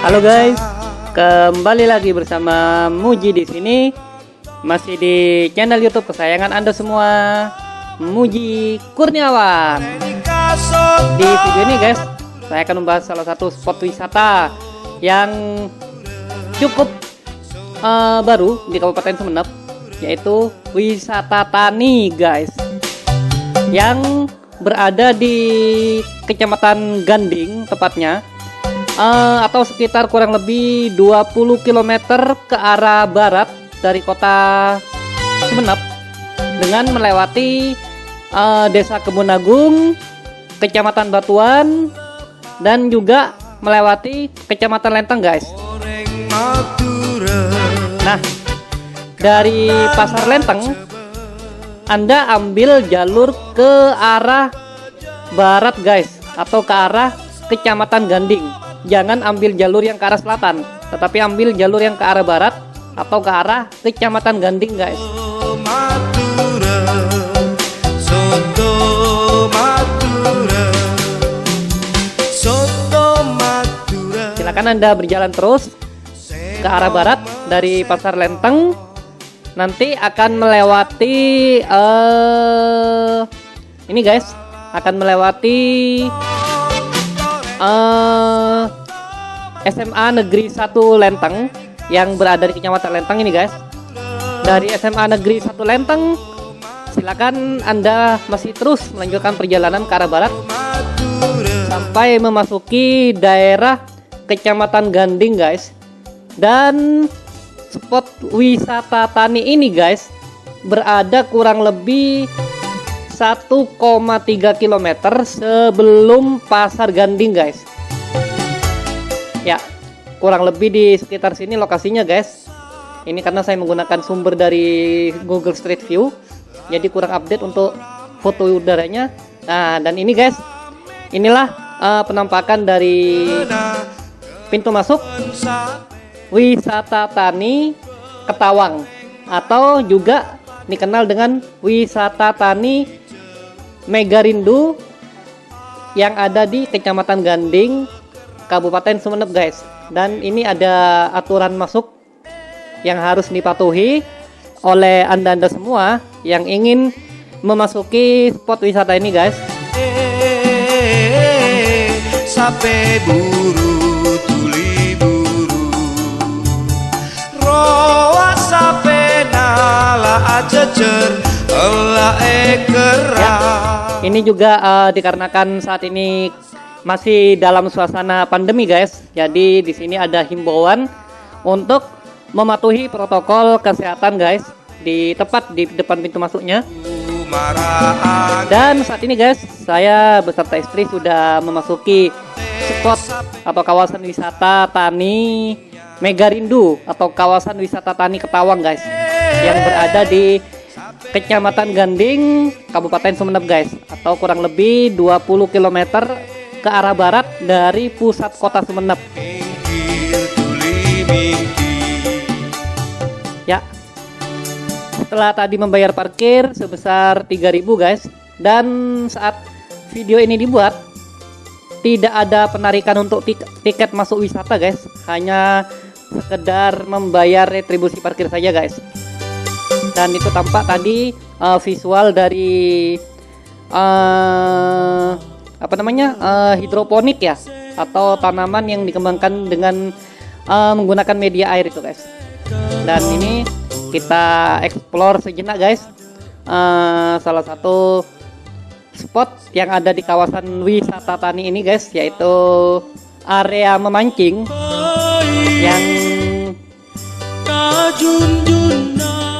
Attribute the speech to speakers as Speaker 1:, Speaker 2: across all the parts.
Speaker 1: Halo guys, kembali lagi bersama Muji di sini. Masih di channel YouTube kesayangan Anda semua, Muji Kurniawan. Di video ini guys, saya akan membahas salah satu spot wisata yang cukup uh, baru di Kabupaten Sumeneb, yaitu wisata tani guys. Yang berada di Kecamatan Ganding tepatnya uh, atau sekitar kurang lebih 20 km ke arah barat dari kota Sumeneb dengan melewati uh, Desa Kebun Agung, Kecamatan Batuan dan juga melewati Kecamatan Lenteng guys. Nah, dari Pasar Lenteng anda ambil jalur ke arah barat guys atau ke arah Kecamatan Ganding. Jangan ambil jalur yang ke arah selatan, tetapi ambil jalur yang ke arah barat atau ke arah Kecamatan Ganding guys. Silakan Anda berjalan terus ke arah barat dari Pasar Lenteng. Nanti akan melewati uh, ini guys. Akan melewati uh, eh, SMA Negeri 1 Lenteng yang berada di Kecamatan Lenteng ini guys. Dari SMA Negeri 1 Lenteng silakan Anda masih terus melanjutkan perjalanan ke arah barat sampai memasuki daerah Kecamatan Ganding guys. Dan spot wisata tani ini guys berada kurang lebih 1,3 km sebelum pasar Ganding guys. Ya kurang lebih di sekitar sini lokasinya guys. Ini karena saya menggunakan sumber dari Google Street View jadi kurang update untuk foto udaranya. Nah dan ini guys inilah uh, penampakan dari pintu masuk wisata tani Ketawang atau juga dikenal dengan wisata tani Megarindu yang ada di Kecamatan Ganding, Kabupaten Sumeneb guys. Dan ini ada aturan masuk yang harus dipatuhi oleh anda-anda semua yang ingin memasuki spot wisata ini guys. Sampai buru Ya, ini juga uh, dikarenakan saat ini masih dalam suasana pandemi guys. Jadi di sini ada himbauan untuk mematuhi protokol kesehatan guys di tepat di depan pintu masuknya. Dan saat ini guys, saya beserta istri sudah memasuki spot atau kawasan wisata tani Megarindu atau kawasan wisata tani Ketawang guys yang berada di Kecamatan Ganding, Kabupaten Sumeneb guys atau kurang lebih 20 km ke arah barat dari pusat kota Sumeneb. Ya. Setelah tadi membayar parkir sebesar 3000 guys dan saat video ini dibuat tidak ada penarikan untuk tik tiket masuk wisata guys, hanya sekedar membayar retribusi parkir saja guys dan itu tampak tadi uh, visual dari uh, apa namanya uh, hidroponik ya atau tanaman yang dikembangkan dengan uh, menggunakan media air itu guys. Dan ini kita explore sejenak guys. Uh, salah satu spot yang ada di kawasan wisata tani ini guys yaitu area memancing yang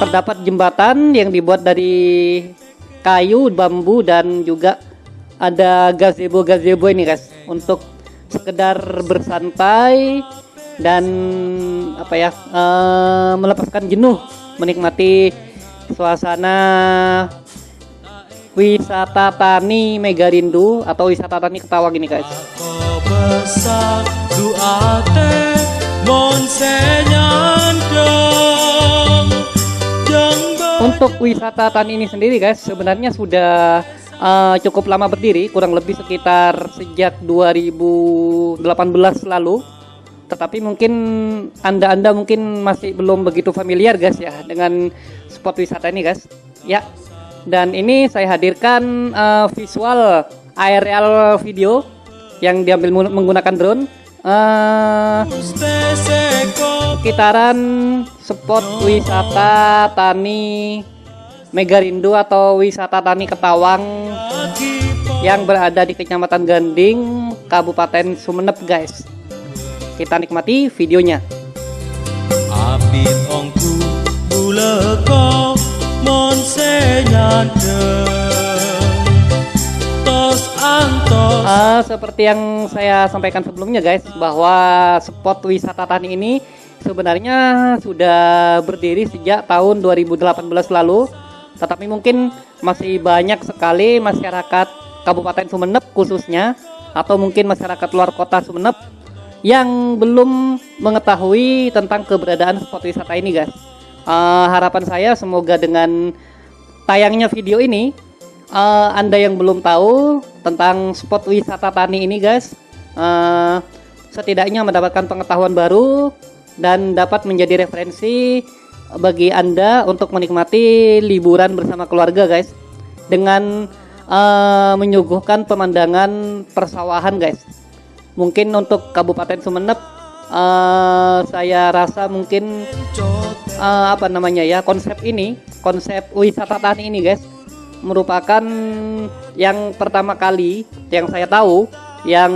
Speaker 1: terdapat jembatan yang dibuat dari kayu, bambu dan juga ada gazebo-gazebo ini guys untuk sekedar bersantai dan apa ya uh, melepaskan jenuh menikmati suasana wisata tani Megarindu atau wisata tani Ketawang ini guys. Untuk wisata tani ini sendiri guys sebenarnya sudah uh, cukup lama berdiri kurang lebih sekitar sejak 2018 lalu. Tetapi mungkin anda-anda mungkin masih belum begitu familiar guys ya dengan spot wisata ini guys. Ya dan ini saya hadirkan uh, visual aerial video yang diambil menggunakan drone uh, sekitaran spot wisata tani Megarindo atau wisata tani Ketawang yang berada di Kecamatan Ganding, Kabupaten Sumeneb guys. Kita nikmati videonya. Uh, seperti yang saya sampaikan sebelumnya guys bahwa spot wisata tani ini sebenarnya sudah berdiri sejak tahun 2018 lalu. Tetapi mungkin masih banyak sekali masyarakat Kabupaten Sumeneb khususnya atau mungkin masyarakat luar kota Sumeneb yang belum mengetahui tentang keberadaan spot wisata ini guys. Uh, harapan saya semoga dengan tayangnya video ini uh, anda yang belum tahu tentang spot wisata tani ini guys uh, setidaknya mendapatkan pengetahuan baru dan dapat menjadi referensi bagi anda untuk menikmati liburan bersama keluarga guys dengan uh, menyuguhkan pemandangan persawahan guys. Mungkin untuk Kabupaten Sumeneb uh, saya rasa mungkin uh, apa namanya ya konsep ini konsep wisata tani ini guys merupakan yang pertama kali yang saya tahu yang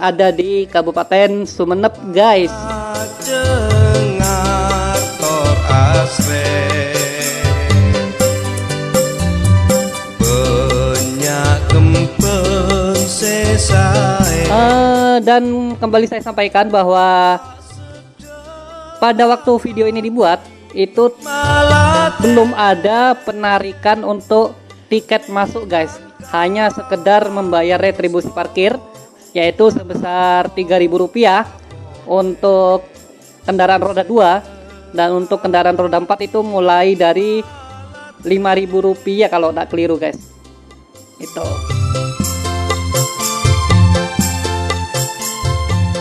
Speaker 1: ada di Kabupaten Sumeneb guys. Uh, dan kembali saya sampaikan bahwa pada waktu video ini dibuat itu belum ada penarikan untuk tiket masuk guys. Hanya sekedar membayar retribusi parkir yaitu sebesar Rp3.000 untuk kendaraan roda 2 dan untuk kendaraan roda 4 itu mulai dari Rp5.000 kalau tak keliru guys. Itu.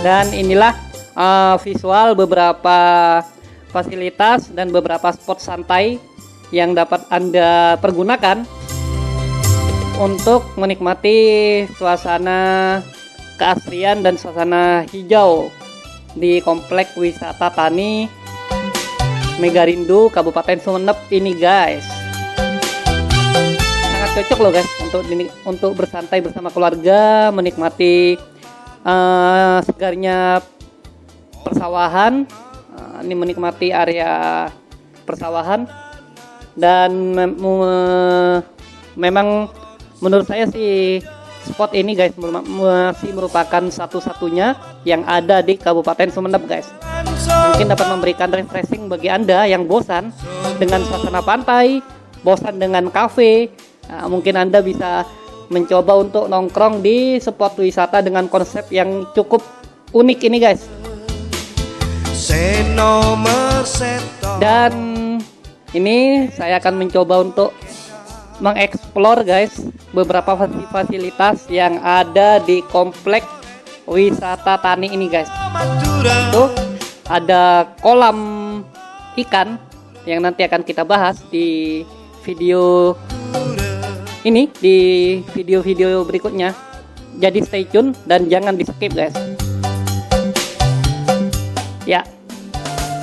Speaker 1: Dan inilah uh, visual beberapa fasilitas dan beberapa spot santai yang dapat Anda pergunakan untuk menikmati suasana keasrian dan suasana hijau di komplek wisata tani Megarindo Kabupaten Sumeneb ini guys. Sangat cocok loh guys untuk untuk bersantai bersama keluarga menikmati uh, segarnya persawahan ini menikmati area persawahan. Dan me me memang menurut saya sih spot ini guys masih merupakan satu-satunya yang ada di Kabupaten Sumeneb guys. Mungkin dapat memberikan refreshing bagi anda yang bosan dengan suasana pantai bosan dengan kafe. Nah, mungkin anda bisa mencoba untuk nongkrong di spot wisata dengan konsep yang cukup unik ini guys dan ini saya akan mencoba untuk mengeksplor guys beberapa fasilitas yang ada di komplek wisata tani ini guys itu ada kolam ikan yang nanti akan kita bahas di video ini di video-video berikutnya. Jadi stay tune dan jangan di skip guys. Ya.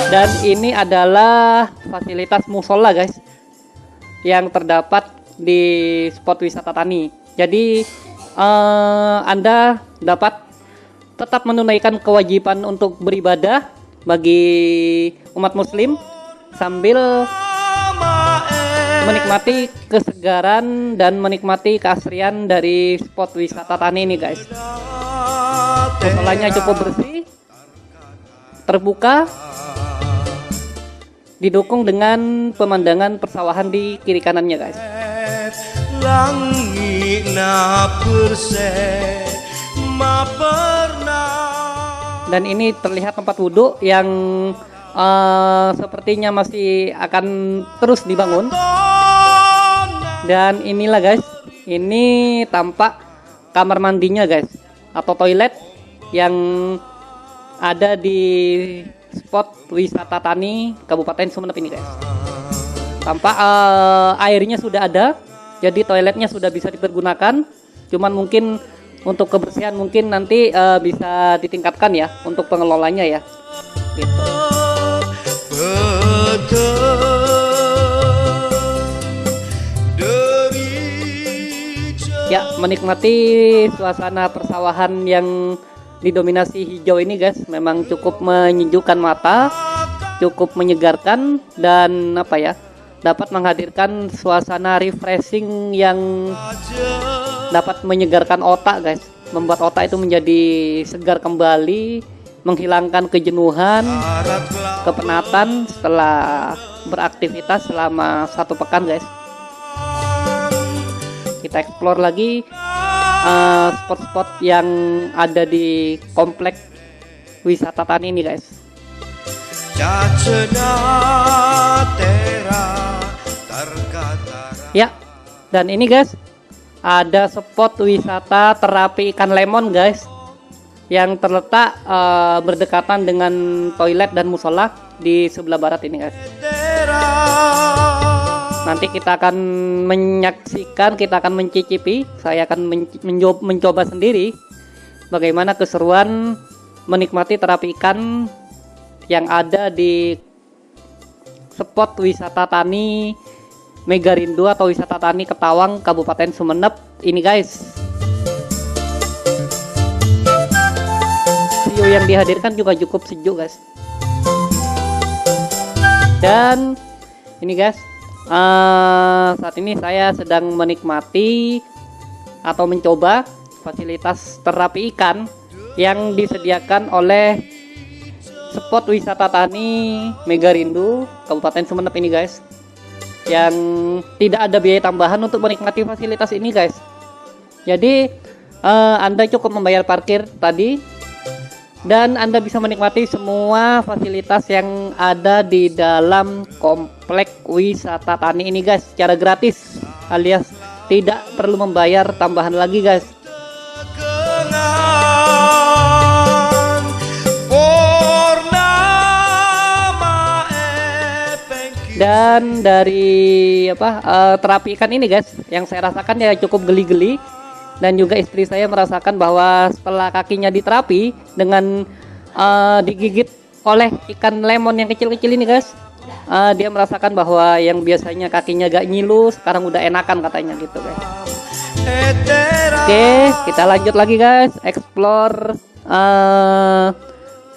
Speaker 1: Dan ini adalah fasilitas musola guys yang terdapat di spot wisata tani. Jadi uh, Anda dapat tetap menunaikan kewajiban untuk beribadah bagi umat muslim sambil menikmati kesegaran dan menikmati keasrian dari spot wisata tani ini guys musolanya cukup bersih terbuka didukung dengan pemandangan persawahan di kiri kanannya guys. Dan ini terlihat tempat wudhu yang uh, sepertinya masih akan terus dibangun. Dan inilah guys ini tampak kamar mandinya guys atau toilet yang ada di spot wisata Tani Kabupaten Sumeneb ini guys. Tampak uh, airnya sudah ada, jadi toiletnya sudah bisa dipergunakan. Cuman mungkin untuk kebersihan mungkin nanti uh, bisa ditingkatkan ya untuk pengelolanya ya. Gitu. Ya, menikmati suasana persawahan yang didominasi hijau ini guys memang cukup menyejukkan mata cukup menyegarkan dan apa ya dapat menghadirkan suasana refreshing yang dapat menyegarkan otak guys. Membuat otak itu menjadi segar kembali menghilangkan kejenuhan kepenatan setelah beraktivitas selama satu pekan guys. Kita explore lagi Eh, spot-spot uh, yang ada di komplek wisata Tani ini guys. Ya dan ini guys ada spot wisata terapi ikan lemon guys yang terletak uh, berdekatan dengan toilet dan musola di sebelah barat ini guys nanti kita akan menyaksikan kita akan mencicipi. Saya akan mencoba, mencoba sendiri bagaimana keseruan menikmati terapi ikan yang ada di spot wisata tani Megarindu atau wisata tani Ketawang Kabupaten Sumeneb. Ini guys. View yang dihadirkan juga cukup sejuk guys. Dan ini guys uh, saat ini saya sedang menikmati atau mencoba fasilitas terapi ikan yang disediakan oleh spot wisata tani Megarindu Kabupaten Sumeneb ini guys. Yang tidak ada biaya tambahan untuk menikmati fasilitas ini guys. Jadi uh, Anda cukup membayar parkir tadi dan Anda bisa menikmati semua fasilitas yang ada di dalam komplek wisata tani ini guys secara gratis alias tidak perlu membayar tambahan lagi guys. Dan dari apa uh, terapi ikan ini guys yang saya rasakan ya cukup geli-geli dan juga istri saya merasakan bahwa setelah kakinya diterapi dengan uh, digigit oleh ikan lemon yang kecil-kecil ini guys uh, dia merasakan bahwa yang biasanya kakinya gak nyilu sekarang udah enakan katanya gitu guys. Oke kita lanjut lagi guys. Explore uh,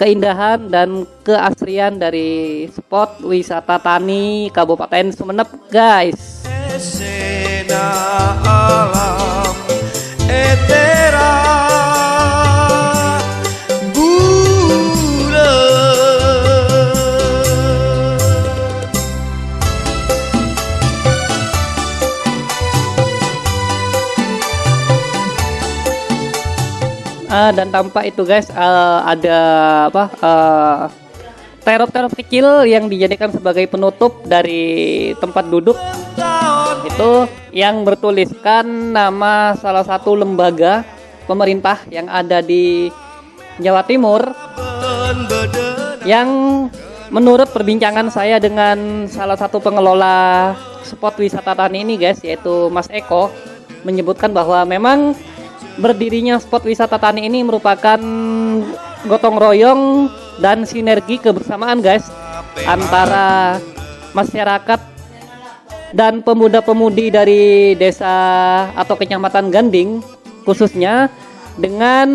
Speaker 1: keindahan dan keasrian dari spot wisata tani Kabupaten Sumeneb guys uh, dan tampak itu guys uh, ada apa uh, terop-terop kecil yang dijadikan sebagai penutup dari tempat duduk itu yang bertuliskan nama salah satu lembaga pemerintah yang ada di Jawa Timur. Yang menurut perbincangan saya dengan salah satu pengelola spot wisata tani ini guys yaitu Mas Eko menyebutkan bahwa memang berdirinya spot wisata tani ini merupakan gotong royong dan sinergi kebersamaan guys antara masyarakat dan pemuda-pemudi dari desa atau kecamatan Ganding khususnya dengan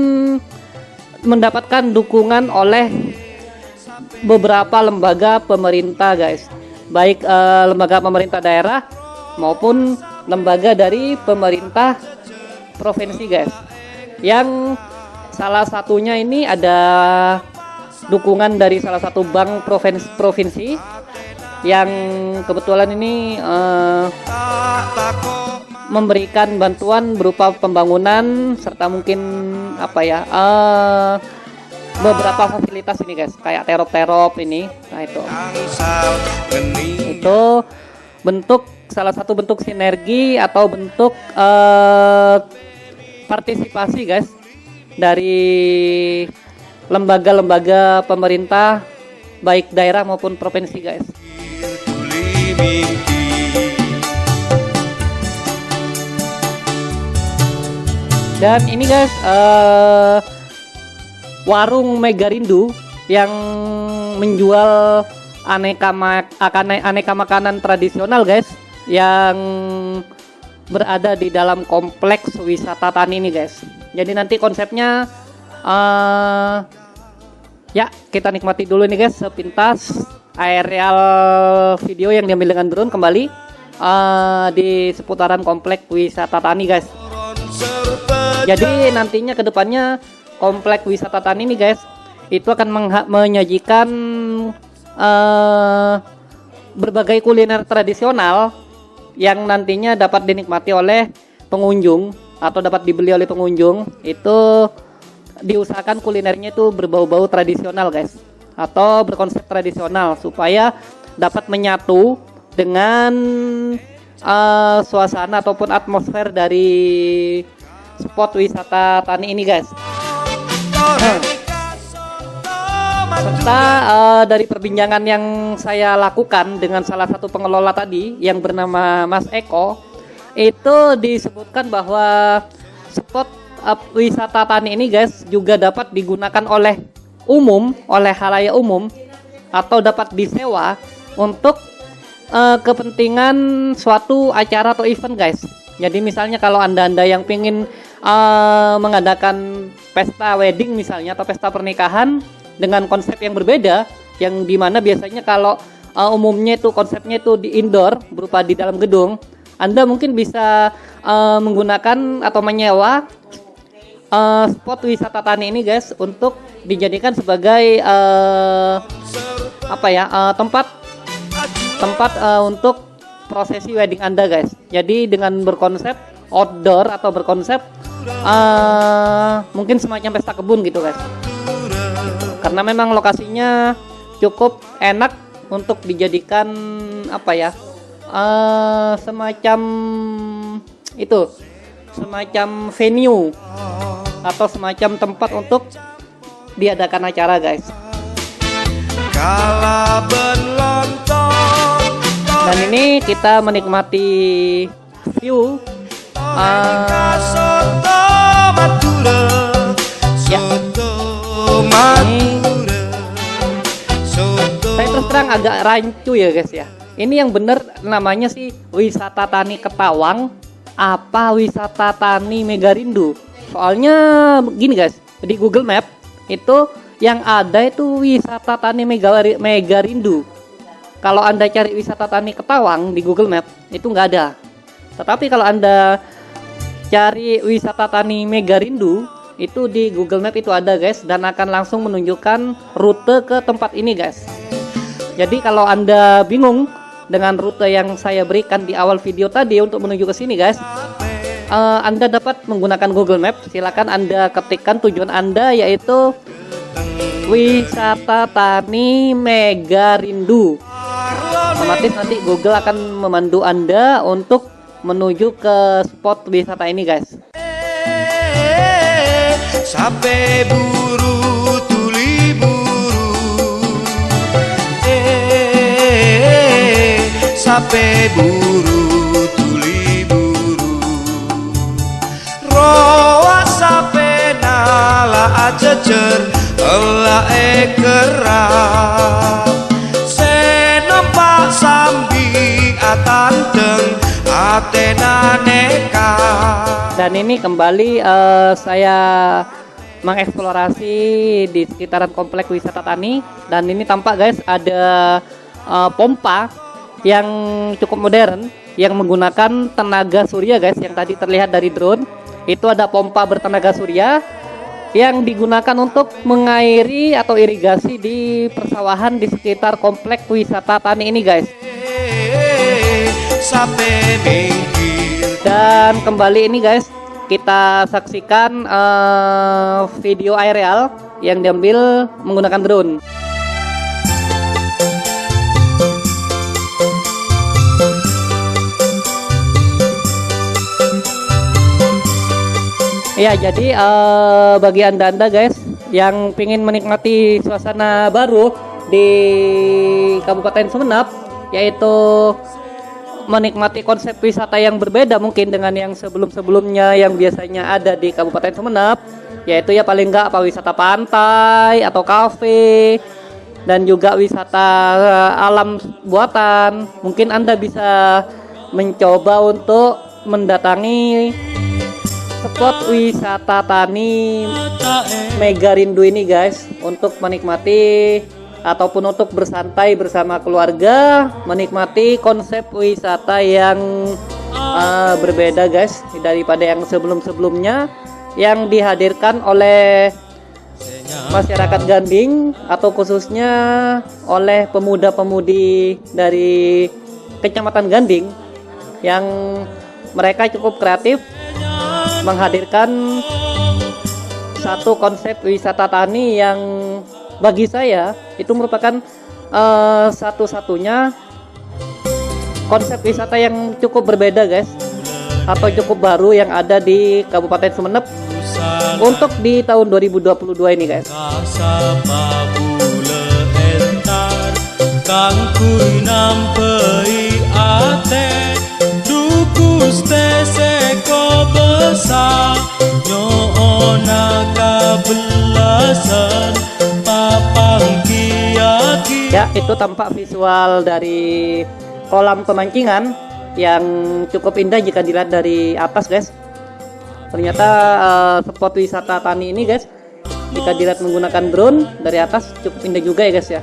Speaker 1: mendapatkan dukungan oleh beberapa lembaga pemerintah guys. Baik eh, lembaga pemerintah daerah maupun lembaga dari pemerintah provinsi guys. Yang salah satunya ini ada dukungan dari salah satu bank provinsi, provinsi yang kebetulan ini uh, memberikan bantuan berupa pembangunan serta mungkin apa ya uh, beberapa fasilitas ini guys. Kayak terop-terop ini. Nah itu. Itu bentuk salah satu bentuk sinergi atau bentuk uh, partisipasi guys dari lembaga-lembaga pemerintah baik daerah maupun provinsi guys. Dan ini guys uh, warung Megarindu yang menjual aneka mak aneka makanan tradisional guys yang berada di dalam kompleks wisata Tani ini guys. Jadi nanti konsepnya uh, ya kita nikmati dulu nih guys sepintas aerial video yang diambil dengan drone kembali uh, di seputaran kompleks wisata Tani guys. Jadi nantinya ke depannya kompleks wisata Tani ini guys itu akan menyajikan uh, berbagai kuliner tradisional yang nantinya dapat dinikmati oleh pengunjung atau dapat dibeli oleh pengunjung itu diusahakan kulinernya itu berbau-bau tradisional guys atau berkonsep tradisional supaya dapat menyatu dengan uh, suasana ataupun atmosfer dari spot wisata tani ini guys. Serta uh, dari perbincangan yang saya lakukan dengan salah satu pengelola tadi yang bernama Mas Eko itu disebutkan bahwa spot uh, wisata tani ini guys juga dapat digunakan oleh umum oleh halayak umum atau dapat disewa untuk uh, kepentingan suatu acara atau event guys. Jadi misalnya kalau anda-anda yang ingin uh, mengadakan pesta wedding misalnya atau pesta pernikahan dengan konsep yang berbeda yang di mana biasanya kalau uh, umumnya itu konsepnya itu di indoor berupa di dalam gedung anda mungkin bisa uh, menggunakan atau menyewa uh, spot wisata tani ini guys untuk dijadikan sebagai uh, apa ya uh, tempat tempat uh, untuk prosesi wedding anda guys. Jadi dengan berkonsep outdoor atau berkonsep uh, mungkin semacam pesta kebun gitu guys. Karena memang lokasinya cukup enak untuk dijadikan apa ya uh, semacam itu semacam venue atau semacam tempat untuk diadakan acara guys. Dan ini kita menikmati view uh, ya. Ini saya terus terang agak rancu ya guys ya. Ini yang bener namanya sih wisata tani Ketawang apa wisata tani Megarindu soalnya gini guys di Google Map itu yang ada itu wisata tani Megarindu kalau anda cari wisata tani Ketawang di Google Map itu nggak ada. Tetapi kalau anda cari wisata tani Megarindu itu di Google Map itu ada guys dan akan langsung menunjukkan rute ke tempat ini guys. Jadi kalau anda bingung dengan rute yang saya berikan di awal video tadi untuk menuju ke sini guys uh, anda dapat menggunakan Google Map silakan anda ketikkan tujuan anda yaitu wisata tani Mega Rindu. Otomatis nanti Google akan memandu anda untuk menuju ke spot wisata ini guys. Sampai buru tuli buru
Speaker 2: eh sampai buru aja cer elah ekerap senompak sambi atanteng atena neka.
Speaker 1: Dan ini kembali uh, saya mengeksplorasi di sekitaran kompleks wisata Tani. Dan ini tampak guys ada uh, pompa yang cukup modern yang menggunakan tenaga surya guys yang tadi terlihat dari drone itu ada pompa bertenaga surya yang digunakan untuk mengairi atau irigasi di persawahan di sekitar kompleks wisata Tani ini guys. Dan kembali ini guys kita saksikan uh, video aerial yang diambil menggunakan drone Ya, jadi uh, bagi anda-anda guys yang ingin menikmati suasana baru di Kabupaten Sumeneb yaitu menikmati konsep wisata yang berbeda mungkin dengan yang sebelum-sebelumnya yang biasanya ada di Kabupaten Sumeneb yaitu ya paling enggak apa wisata pantai atau kafe dan juga wisata eh, alam buatan. Mungkin Anda bisa mencoba untuk mendatangi spot wisata tani Mega Rindu ini guys. Untuk menikmati ataupun untuk bersantai bersama keluarga menikmati konsep wisata yang uh, berbeda guys daripada yang sebelum-sebelumnya yang dihadirkan oleh masyarakat Ganding atau khususnya oleh pemuda-pemudi dari Kecamatan Ganding yang mereka cukup kreatif menghadirkan satu konsep wisata tani yang bagi saya itu merupakan uh, satu-satunya konsep wisata yang cukup berbeda guys atau cukup baru yang ada di Kabupaten Sumeneb untuk di tahun 2022 ini guys. Kang kui nampei. ate teseko besar nyoona kabelasan Ya, itu tampak visual dari kolam pemancingan yang cukup indah jika dilihat dari atas, guys. Ternyata uh, spot wisata tani ini, guys, jika dilihat menggunakan drone dari atas cukup indah juga ya, guys ya.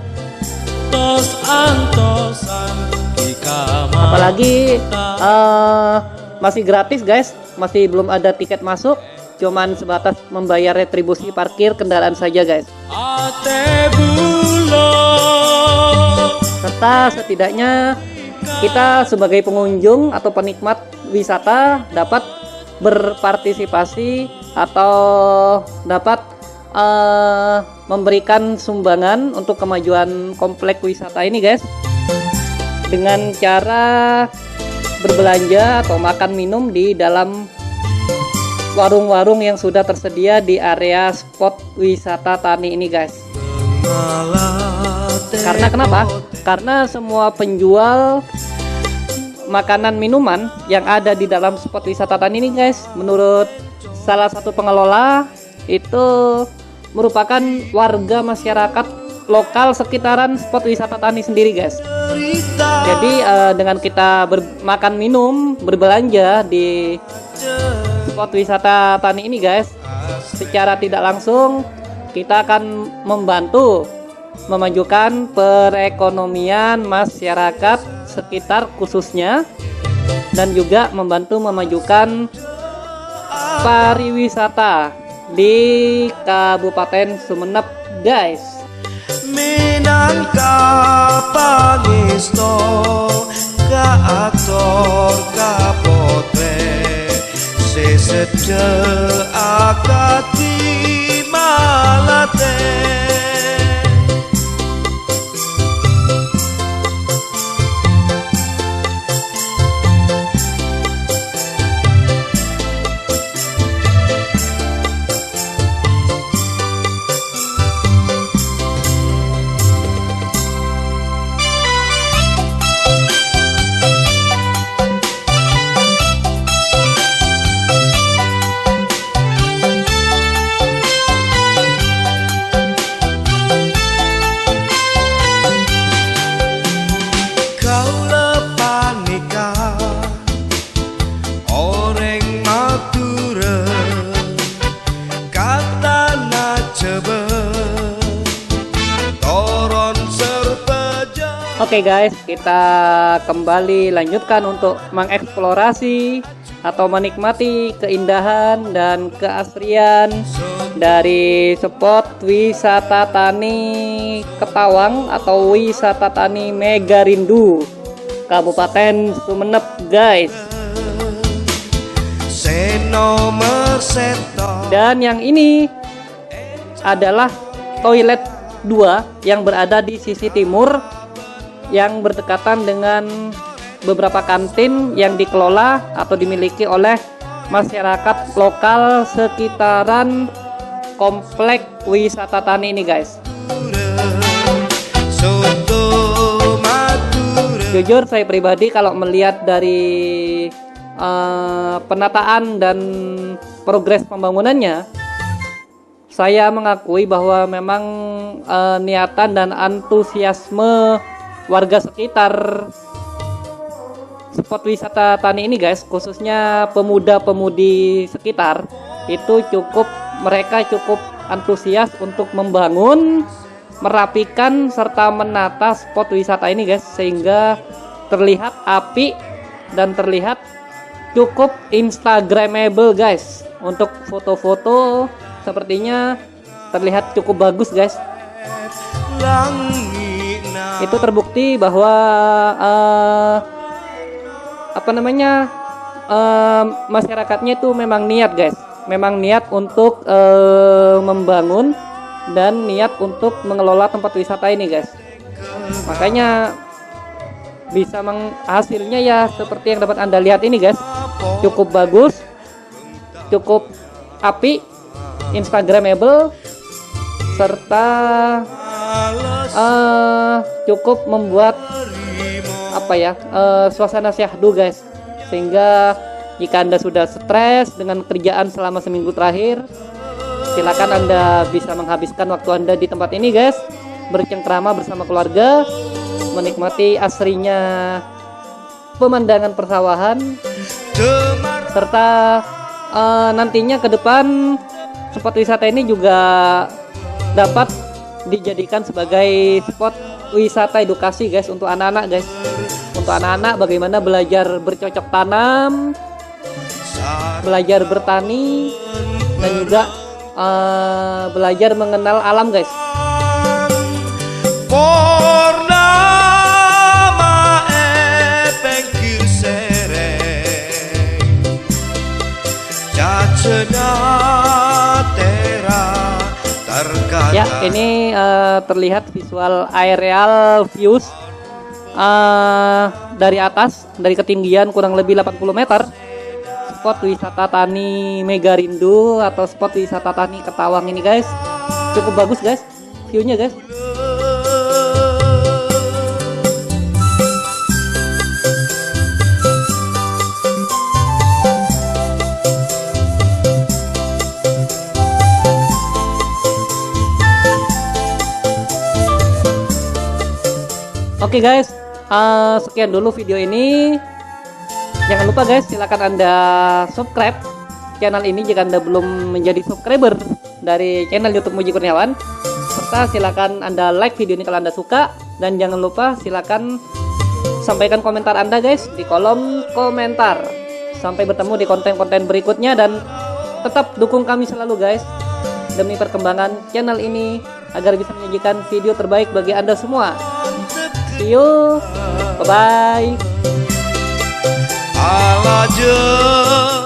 Speaker 1: Apalagi uh, masih gratis, guys. Masih belum ada tiket masuk. Cuman sebatas membayar retribusi parkir kendaraan saja guys. Serta setidaknya kita sebagai pengunjung atau penikmat wisata dapat berpartisipasi atau dapat uh, memberikan sumbangan untuk kemajuan komplek wisata ini guys. Dengan cara berbelanja atau makan minum di dalam warung-warung yang sudah tersedia di area spot wisata tani ini guys karena kenapa? karena semua penjual makanan minuman yang ada di dalam spot wisata tani ini guys menurut salah satu pengelola itu merupakan warga masyarakat lokal sekitaran spot wisata tani sendiri guys. Jadi uh, dengan kita makan minum berbelanja di spot wisata tani ini guys secara tidak langsung kita akan membantu memajukan perekonomian masyarakat sekitar khususnya dan juga membantu memajukan pariwisata di Kabupaten Sumeneb guys minangka pangesto ka aktor ka potre. Sesedhe akati malate. Guys, kita kembali lanjutkan untuk mengeksplorasi atau menikmati keindahan dan keasrian dari spot wisata tani Ketawang atau wisata tani Mega Rindu Kabupaten Sumeneb guys. Dan yang ini adalah toilet 2 yang berada di sisi timur yang berdekatan dengan beberapa kantin yang dikelola atau dimiliki oleh masyarakat lokal sekitaran komplek wisata tani ini guys. Jujur saya pribadi kalau melihat dari eh, penataan dan progres pembangunannya saya mengakui bahwa memang eh, niatan dan antusiasme warga sekitar. Spot wisata tani ini guys khususnya pemuda-pemudi sekitar itu cukup mereka cukup antusias untuk membangun merapikan serta menata spot wisata ini guys sehingga terlihat api dan terlihat cukup instagramable guys. Untuk foto-foto sepertinya terlihat cukup bagus guys.
Speaker 2: Langit
Speaker 1: itu terbukti bahwa eh, apa namanya eh, masyarakatnya itu memang niat guys. Memang niat untuk eh, membangun dan niat untuk mengelola tempat wisata ini guys. Makanya bisa menghasilnya ya seperti yang dapat anda lihat ini guys. Cukup bagus cukup api instagramable serta eh cukup membuat apa ya eh, suasana syahdu guys. Sehingga jika anda sudah stres dengan kerjaan selama seminggu terakhir silakan anda bisa menghabiskan waktu anda di tempat ini guys. Bercengkrama bersama keluarga menikmati asrinya pemandangan persawahan serta eh, nantinya ke depan spot wisata ini juga dapat dijadikan sebagai spot wisata edukasi guys untuk anak-anak guys. Untuk anak-anak bagaimana belajar bercocok tanam belajar bertani dan juga eh, belajar mengenal alam guys.
Speaker 2: Purnama
Speaker 1: Ya, ini eh, terlihat visual aerial views eh, dari atas, dari ketinggian kurang lebih 80 meter. Spot wisata tani Megarindu atau spot wisata tani Ketawang ini, guys. Cukup bagus, guys. View-nya, guys. Oke guys, eh, sekian dulu video ini. Jangan lupa guys, silakan anda subscribe channel ini jika anda belum menjadi subscriber dari channel YouTube Muji Kurniawan. Serta silakan anda like video ini kalau anda suka dan jangan lupa silakan sampaikan komentar anda guys di kolom komentar. Sampai bertemu di konten-konten berikutnya dan tetap dukung kami selalu guys demi perkembangan channel ini agar bisa menyajikan video terbaik bagi anda semua. See you. Bye bye.
Speaker 2: Alaje